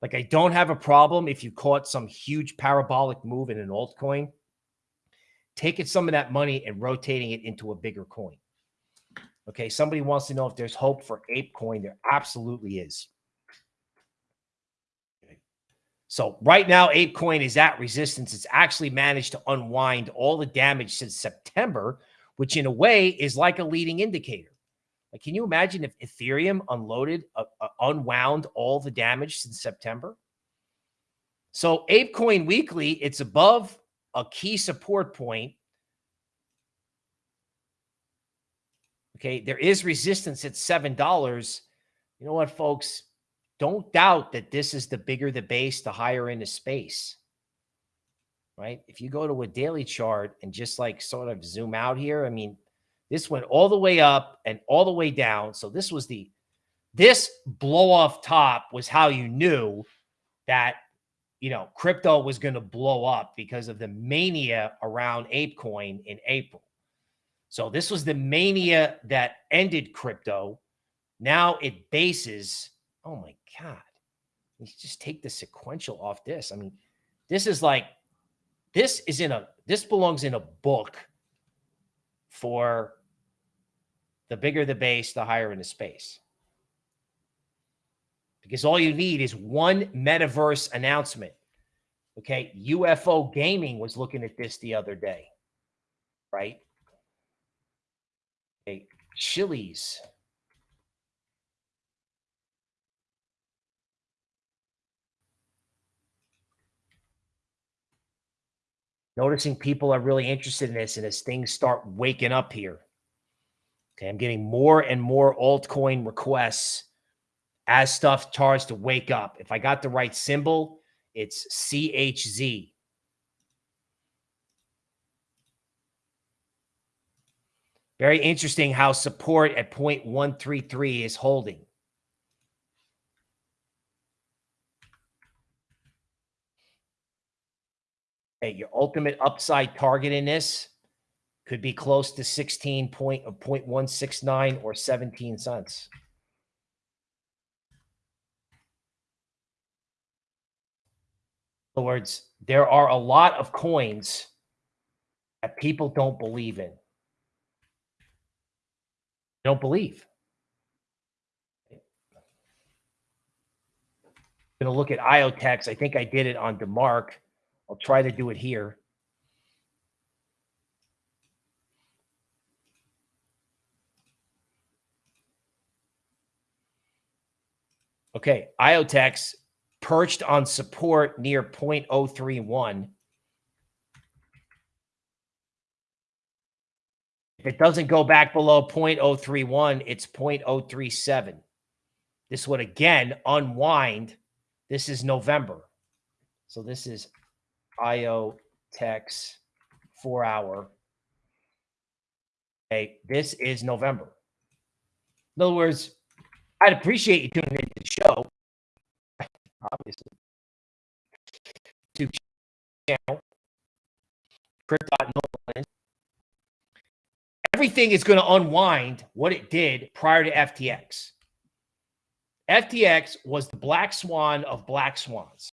Like I don't have a problem if you caught some huge parabolic move in an altcoin, taking some of that money and rotating it into a bigger coin. Okay, somebody wants to know if there's hope for ApeCoin. There absolutely is. So right now, ApeCoin is at resistance. It's actually managed to unwind all the damage since September, which in a way is like a leading indicator. Like, can you imagine if Ethereum unloaded, uh, uh, unwound all the damage since September? So ApeCoin weekly, it's above a key support point. Okay, there is resistance at $7. You know what, folks? Don't doubt that this is the bigger the base, the higher in the space. Right? If you go to a daily chart and just like sort of zoom out here, I mean, this went all the way up and all the way down. So this was the this blow off top was how you knew that you know crypto was going to blow up because of the mania around ApeCoin in April. So this was the mania that ended crypto. Now it bases. Oh my god! You just take the sequential off this. I mean, this is like this is in a this belongs in a book for the bigger the base, the higher in the space. Because all you need is one metaverse announcement. Okay. UFO Gaming was looking at this the other day, right? Okay. Chiliz. Noticing people are really interested in this, and as things start waking up here, Okay, I'm getting more and more altcoin requests as stuff starts to wake up. If I got the right symbol, it's CHZ. Very interesting how support at 0.133 is holding. Okay, your ultimate upside target in this could be close to 16 point uh, 0.169 or 17 cents. In other words, there are a lot of coins that people don't believe in. Don't believe. I'm going to look at IOTEX. I think I did it on DeMark. I'll try to do it here. Okay, IOTEX perched on support near 0.031. it doesn't go back below 0.031, it's 0.037. This would again unwind. This is November. So this is IOTEX four hour. Okay, this is November. In other words, I'd appreciate you tuning into the show. Obviously. YouTube channel. Crypto Everything is going to unwind what it did prior to FTX. FTX was the black swan of black swans.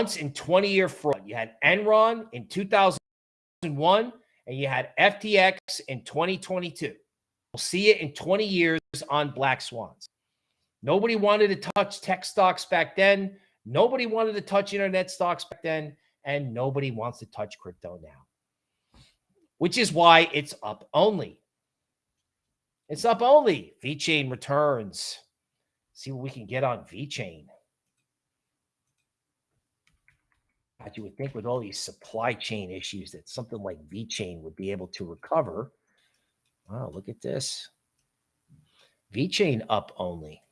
Once in 20 year fraud, you had Enron in 2001 and you had FTX in 2022. We'll see it in 20 years on black swans. Nobody wanted to touch tech stocks back then. Nobody wanted to touch internet stocks back then. And nobody wants to touch crypto now, which is why it's up only. It's up only. VeChain returns. See what we can get on VeChain. God, you would think with all these supply chain issues that something like VeChain would be able to recover. Wow, look at this. VeChain up only.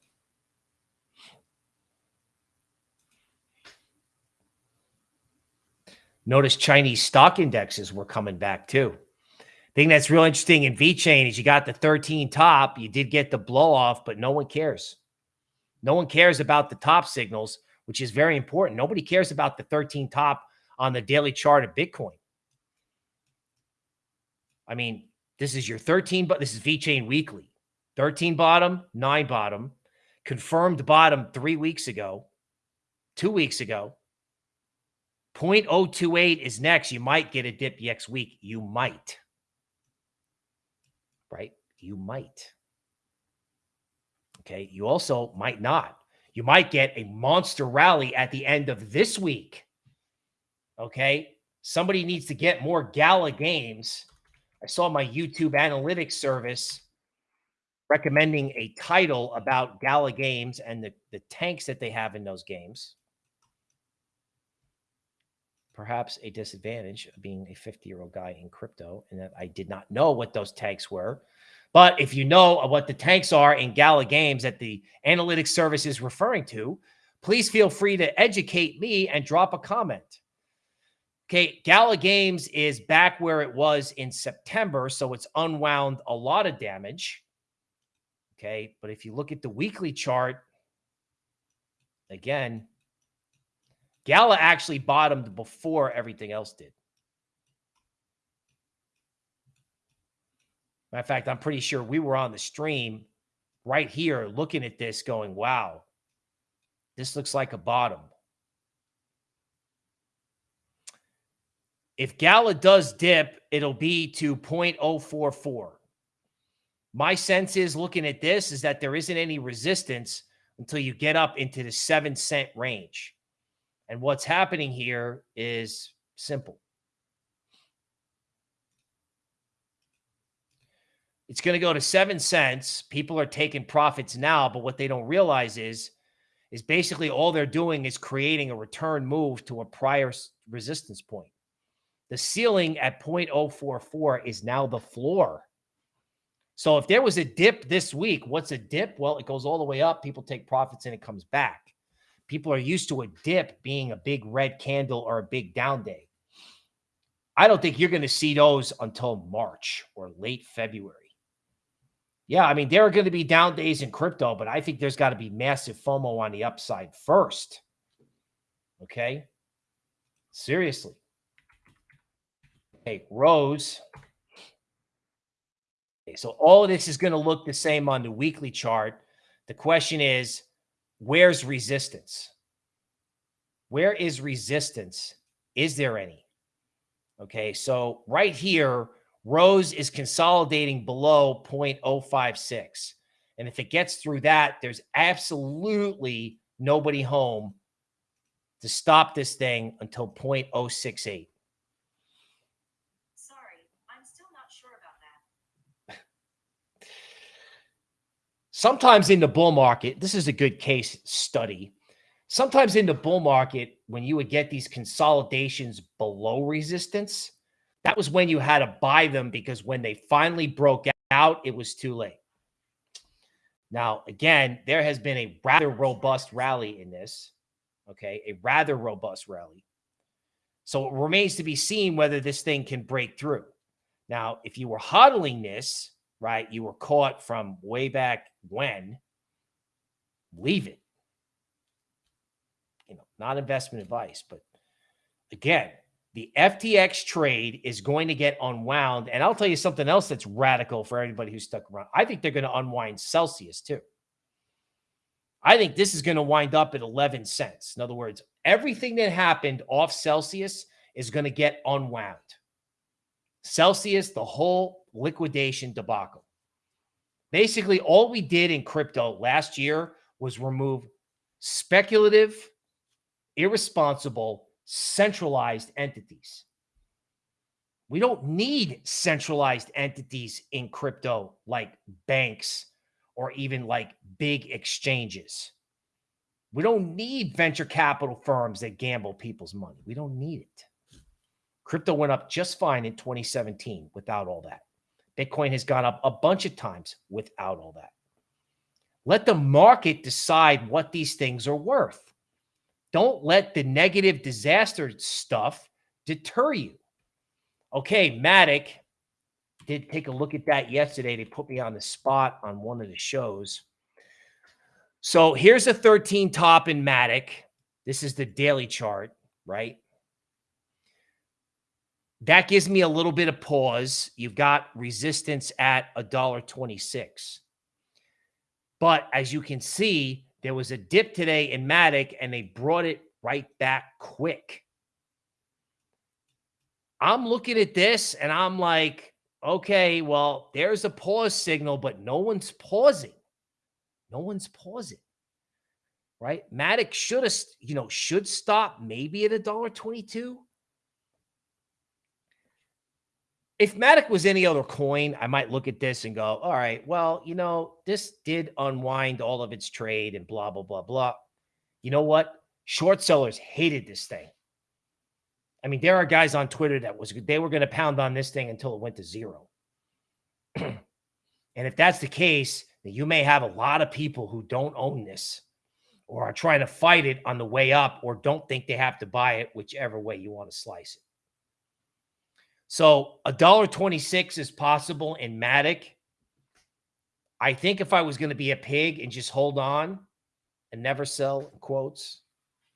Notice Chinese stock indexes were coming back too. Thing that's real interesting in VeChain is you got the 13 top, you did get the blow off, but no one cares. No one cares about the top signals, which is very important. Nobody cares about the 13 top on the daily chart of Bitcoin. I mean, this is your 13, but this is VeChain weekly. 13 bottom, nine bottom, confirmed bottom three weeks ago, two weeks ago. 0.028 is next. You might get a dip next week. You might. Right? You might. Okay. You also might not. You might get a monster rally at the end of this week. Okay. Somebody needs to get more gala games. I saw my YouTube analytics service recommending a title about gala games and the, the tanks that they have in those games. Perhaps a disadvantage of being a 50 year old guy in crypto and that I did not know what those tanks were. But if you know what the tanks are in gala games that the analytics service is referring to, please feel free to educate me and drop a comment. Okay, Gala Games is back where it was in September, so it's unwound a lot of damage. Okay, but if you look at the weekly chart, again, Gala actually bottomed before everything else did. Matter of fact, I'm pretty sure we were on the stream right here looking at this going, wow, this looks like a bottom. If Gala does dip, it'll be to 0.044. My sense is looking at this is that there isn't any resistance until you get up into the seven cent range. And what's happening here is simple. It's going to go to seven cents. People are taking profits now, but what they don't realize is, is basically all they're doing is creating a return move to a prior resistance point. The ceiling at 0.044 is now the floor. So if there was a dip this week, what's a dip? Well, it goes all the way up. People take profits and it comes back. People are used to a dip being a big red candle or a big down day. I don't think you're going to see those until March or late February. Yeah, I mean, there are going to be down days in crypto, but I think there's got to be massive FOMO on the upside first. Okay. Seriously. Okay, Rose. Okay, so all of this is going to look the same on the weekly chart. The question is, where's resistance? Where is resistance? Is there any? Okay, so right here, Rose is consolidating below 0.056. And if it gets through that, there's absolutely nobody home to stop this thing until 0.068. sometimes in the bull market, this is a good case study. Sometimes in the bull market, when you would get these consolidations below resistance, that was when you had to buy them because when they finally broke out, it was too late. Now, again, there has been a rather robust rally in this. Okay. A rather robust rally. So it remains to be seen whether this thing can break through. Now, if you were hodling this, right? You were caught from way back when. Leave it. You know, not investment advice, but again, the FTX trade is going to get unwound. And I'll tell you something else that's radical for everybody who's stuck around. I think they're going to unwind Celsius too. I think this is going to wind up at 11 cents. In other words, everything that happened off Celsius is going to get unwound. Celsius, the whole liquidation debacle. Basically, all we did in crypto last year was remove speculative, irresponsible, centralized entities. We don't need centralized entities in crypto like banks or even like big exchanges. We don't need venture capital firms that gamble people's money. We don't need it. Crypto went up just fine in 2017 without all that. Bitcoin has gone up a bunch of times without all that. Let the market decide what these things are worth. Don't let the negative disaster stuff deter you. Okay, Matic did take a look at that yesterday. They put me on the spot on one of the shows. So here's a 13 top in Matic. This is the daily chart, right? That gives me a little bit of pause. You've got resistance at a dollar 26. But as you can see, there was a dip today in Matic and they brought it right back quick. I'm looking at this and I'm like, okay, well, there's a pause signal, but no one's pausing. No one's pausing. right? Matic should have, you know, should stop maybe at a dollar twenty-two. If Matic was any other coin, I might look at this and go, all right, well, you know, this did unwind all of its trade and blah, blah, blah, blah. You know what? Short sellers hated this thing. I mean, there are guys on Twitter that was they were going to pound on this thing until it went to zero. [clears throat] and if that's the case, then you may have a lot of people who don't own this or are trying to fight it on the way up or don't think they have to buy it, whichever way you want to slice it. So a dollar twenty-six is possible in Matic. I think if I was going to be a pig and just hold on and never sell quotes,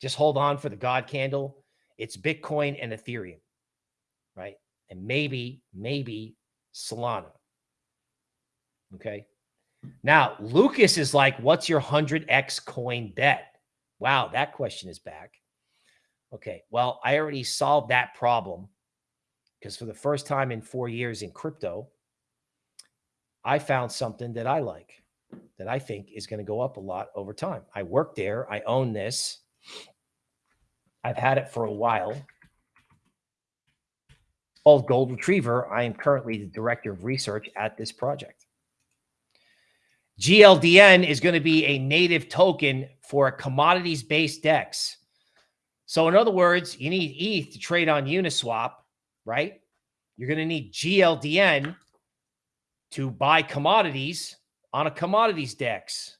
just hold on for the God candle, it's Bitcoin and Ethereum, right? And maybe, maybe Solana. Okay. Now, Lucas is like, what's your 100x coin bet? Wow, that question is back. Okay. Well, I already solved that problem because for the first time in four years in crypto, I found something that I like that I think is going to go up a lot over time. I work there, I own this. I've had it for a while. Called Gold Retriever. I am currently the director of research at this project. GLDN is going to be a native token for a commodities based DEX. So, in other words, you need ETH to trade on Uniswap, right? You're going to need GLDN to buy commodities on a commodities DEX.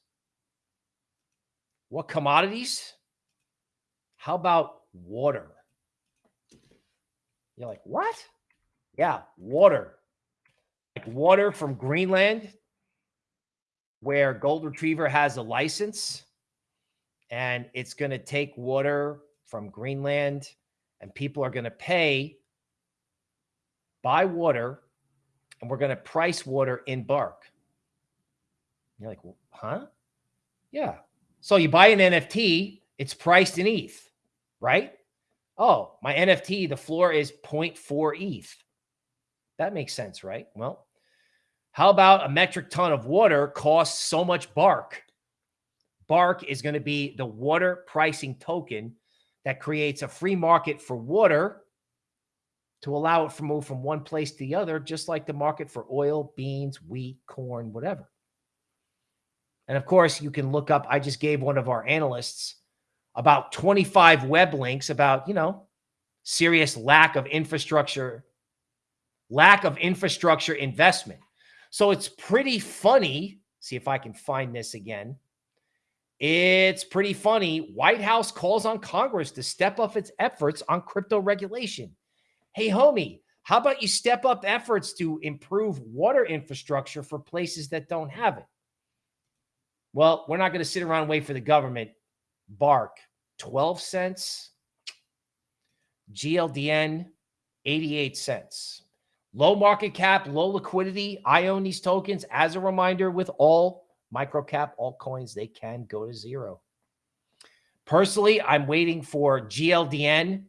What commodities? How about water? You're like, what? Yeah, water. Like water from Greenland, where Gold Retriever has a license, and it's going to take water from Greenland, and people are going to pay, buy water, and we're going to price water in bark. You're like, huh? Yeah. So you buy an NFT, it's priced in ETH right? Oh, my NFT, the floor is 0.4 ETH. That makes sense, right? Well, how about a metric ton of water costs so much bark? Bark is going to be the water pricing token that creates a free market for water to allow it to move from one place to the other, just like the market for oil, beans, wheat, corn, whatever. And of course, you can look up. I just gave one of our analysts about 25 web links about, you know, serious lack of infrastructure, lack of infrastructure investment. So it's pretty funny. See if I can find this again. It's pretty funny. White House calls on Congress to step up its efforts on crypto regulation. Hey, homie, how about you step up efforts to improve water infrastructure for places that don't have it? Well, we're not going to sit around and wait for the government Bark, 12 cents. GLDN, 88 cents. Low market cap, low liquidity. I own these tokens. As a reminder, with all microcap altcoins, they can go to zero. Personally, I'm waiting for GLDN.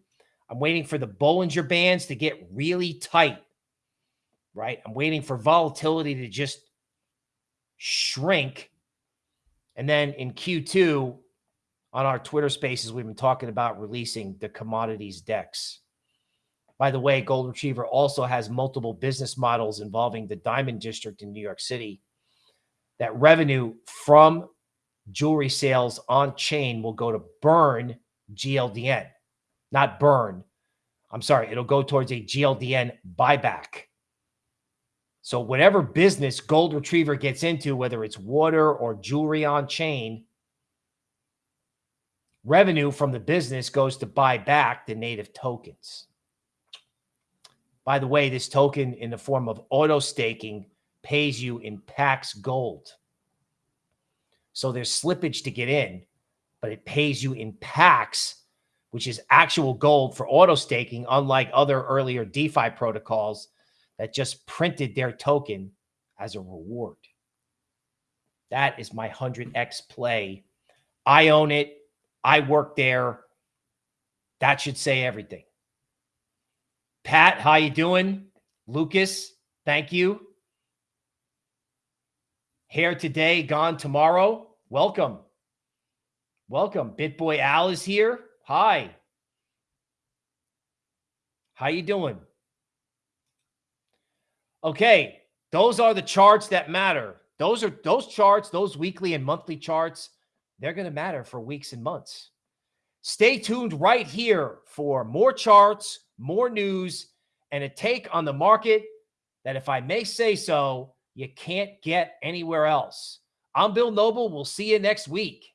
I'm waiting for the Bollinger Bands to get really tight, right? I'm waiting for volatility to just shrink. And then in Q2, on our Twitter spaces, we've been talking about releasing the commodities DEX. By the way, Gold Retriever also has multiple business models involving the Diamond District in New York City. That revenue from jewelry sales on chain will go to burn GLDN, not burn. I'm sorry, it'll go towards a GLDN buyback. So, whatever business Gold Retriever gets into, whether it's water or jewelry on chain, Revenue from the business goes to buy back the native tokens. By the way, this token in the form of auto staking pays you in Pax Gold. So there's slippage to get in, but it pays you in Pax, which is actual gold for auto staking, unlike other earlier DeFi protocols that just printed their token as a reward. That is my 100x play. I own it. I work there. That should say everything. Pat, how you doing? Lucas, thank you. Here today, gone tomorrow. Welcome. Welcome. BitBoy Al is here. Hi. How you doing? Okay, those are the charts that matter. Those are those charts, those weekly and monthly charts, they're going to matter for weeks and months. Stay tuned right here for more charts, more news, and a take on the market that, if I may say so, you can't get anywhere else. I'm Bill Noble. We'll see you next week.